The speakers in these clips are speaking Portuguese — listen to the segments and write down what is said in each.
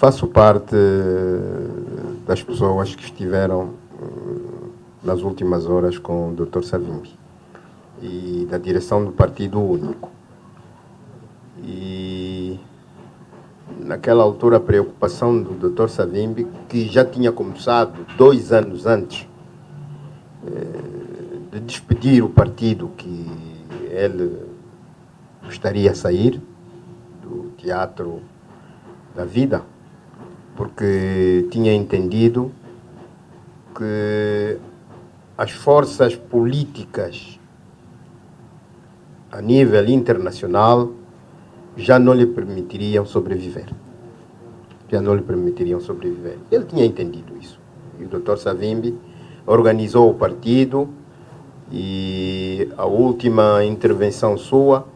Faço parte das pessoas que estiveram nas últimas horas com o Dr. Savimbi e da direção do Partido Único. E naquela altura a preocupação do Dr. Savimbi, que já tinha começado dois anos antes eh, de despedir o partido que ele gostaria de sair do teatro da vida, porque tinha entendido que as forças políticas a nível internacional já não lhe permitiriam sobreviver. Já não lhe permitiriam sobreviver. Ele tinha entendido isso. E o Dr. Savimbi organizou o partido e a última intervenção sua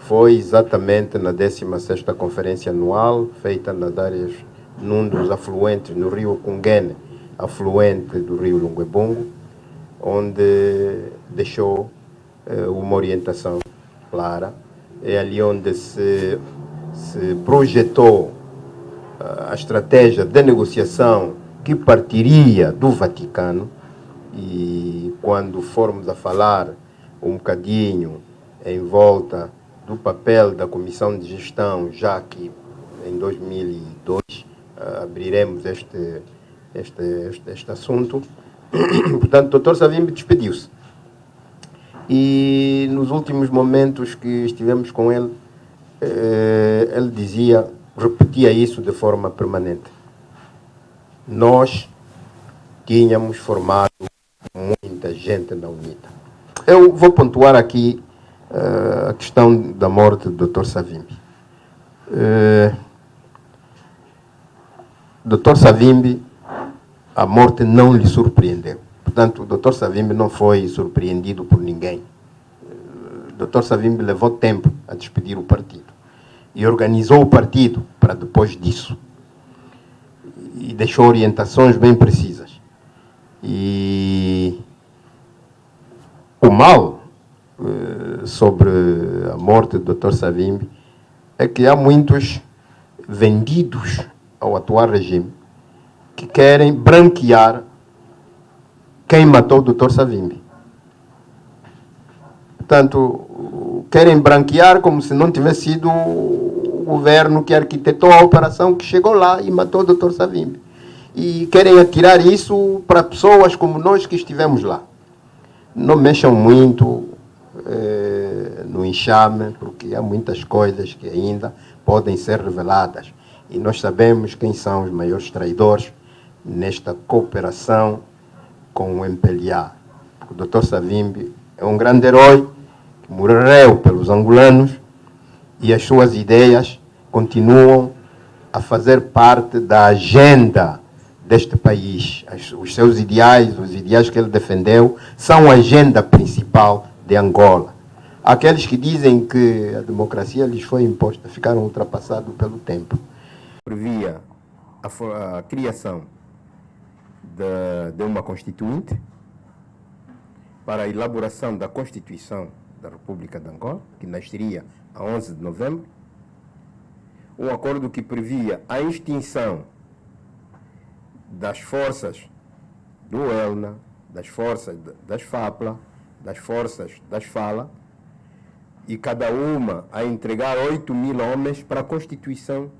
foi exatamente na 16ª Conferência Anual, feita nas áreas, num dos afluentes, no rio Cunguene, afluente do rio Lunguebungo, onde deixou eh, uma orientação clara. É ali onde se, se projetou uh, a estratégia de negociação que partiria do Vaticano. E quando formos a falar um bocadinho em volta do papel da Comissão de Gestão, já que em 2002 uh, abriremos este, este, este, este assunto, Portanto, o doutor Savimbi despediu-se. E nos últimos momentos que estivemos com ele, eh, ele dizia, repetia isso de forma permanente. Nós tínhamos formado muita gente na UNITA. Eu vou pontuar aqui uh, a questão da morte do Dr. Savimbi. Uh, Dr. Savimbi a morte não lhe surpreendeu. Portanto, o Dr. Savimbi não foi surpreendido por ninguém. O Dr. Savimbi levou tempo a despedir o partido e organizou o partido para depois disso. E deixou orientações bem precisas. E o mal eh, sobre a morte do Dr. Savimbi é que há muitos vendidos ao atual regime que querem branquear quem matou o doutor Savimbi. Portanto, querem branquear como se não tivesse sido o governo que arquitetou a operação que chegou lá e matou o doutor Savimbi. E querem atirar isso para pessoas como nós que estivemos lá. Não mexam muito eh, no enxame, porque há muitas coisas que ainda podem ser reveladas. E nós sabemos quem são os maiores traidores nesta cooperação com o MPLA. O Dr. Savimbi é um grande herói que morreu pelos angolanos e as suas ideias continuam a fazer parte da agenda deste país. Os seus ideais, os ideais que ele defendeu, são a agenda principal de Angola. Aqueles que dizem que a democracia lhes foi imposta ficaram ultrapassados pelo tempo. Previa a, a criação de, de uma Constituinte para a elaboração da Constituição da República de Angola, que nasceria a 11 de novembro, um acordo que previa a extinção das forças do ELNA, das forças das FAPLA, das forças das FALA, e cada uma a entregar 8 mil homens para a constituição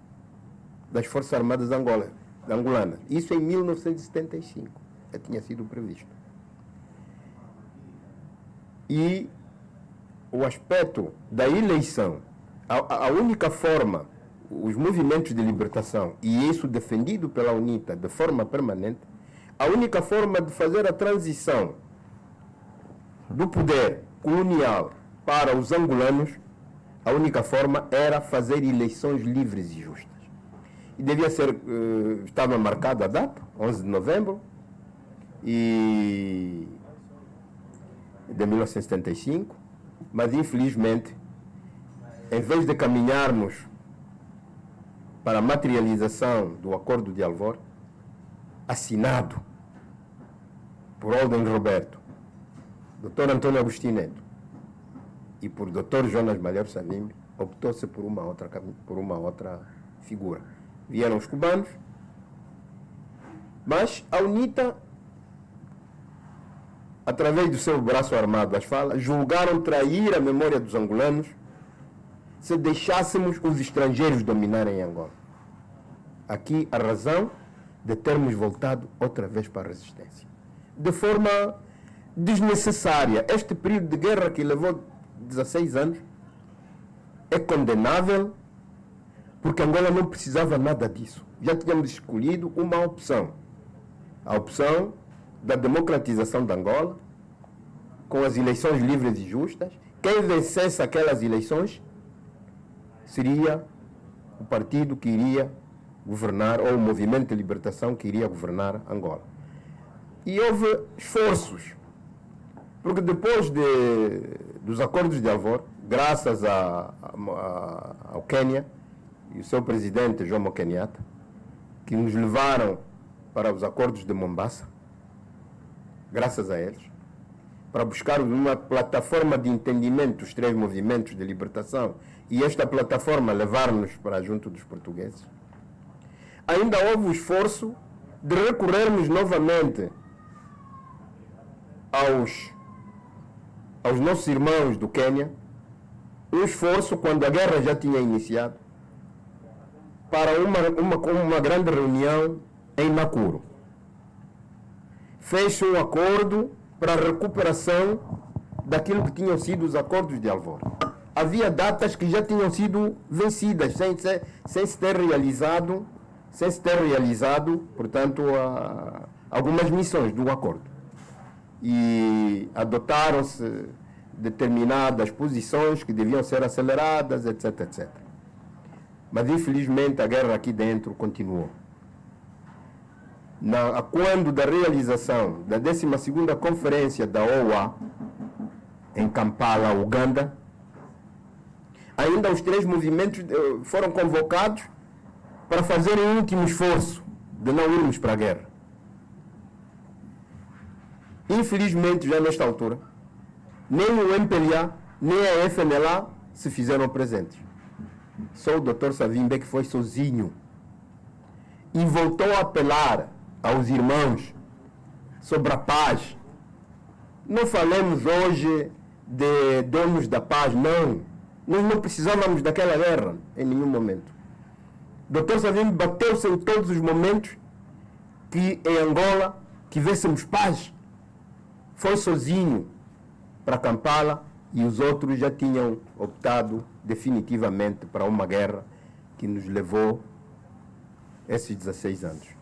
das Forças Armadas de Angola angolana. Isso em 1975 já tinha sido previsto. E o aspecto da eleição, a, a única forma, os movimentos de libertação, e isso defendido pela UNITA de forma permanente, a única forma de fazer a transição do poder colonial para os angolanos, a única forma era fazer eleições livres e justas e devia ser, uh, estava marcada a data, 11 de novembro e de 1975, mas infelizmente, em vez de caminharmos para a materialização do Acordo de Alvor, assinado por Alden Roberto, Dr. Antônio Agostinho Neto e por Dr. Jonas Malheiro Savimbi, optou-se por uma outra por uma outra figura vieram os cubanos, mas a UNITA, através do seu braço armado, as falas, julgaram trair a memória dos angolanos se deixássemos os estrangeiros dominarem Angola. Aqui a razão de termos voltado outra vez para a resistência. De forma desnecessária. Este período de guerra que levou 16 anos é condenável porque Angola não precisava nada disso. Já tínhamos escolhido uma opção. A opção da democratização de Angola, com as eleições livres e justas. Quem vencesse aquelas eleições seria o partido que iria governar, ou o movimento de libertação que iria governar Angola. E houve esforços, porque depois de, dos acordos de Alvor, graças a, a, ao Quênia e o seu presidente Jomo Kenyatta, que nos levaram para os acordos de Mombasa, graças a eles, para buscar uma plataforma de entendimento dos três movimentos de libertação e esta plataforma levar-nos para junto dos portugueses. Ainda houve o esforço de recorrermos novamente aos, aos nossos irmãos do Quênia, um esforço quando a guerra já tinha iniciado, para uma, uma, uma grande reunião em Nakuru. Fez um acordo para a recuperação daquilo que tinham sido os acordos de Alvor. Havia datas que já tinham sido vencidas, sem, sem, sem se ter realizado, sem se ter realizado, portanto, a, algumas missões do acordo. E adotaram-se determinadas posições que deviam ser aceleradas, etc, etc. Mas, infelizmente, a guerra aqui dentro continuou na, quando da realização da 12ª Conferência da OA em Kampala, Uganda, ainda os três movimentos eh, foram convocados para fazer um último esforço de não irmos para a guerra. Infelizmente, já nesta altura, nem o MPLA, nem a FNLA se fizeram presentes. Só o Dr. Savimbe que foi sozinho e voltou a apelar aos irmãos sobre a paz. Não falemos hoje de donos da paz, não. Nós não precisávamos daquela guerra em nenhum momento. Dr. Savimbi bateu-se em todos os momentos que em Angola tivéssemos paz. Foi sozinho para Kampala e os outros já tinham optado definitivamente para uma guerra que nos levou esses 16 anos.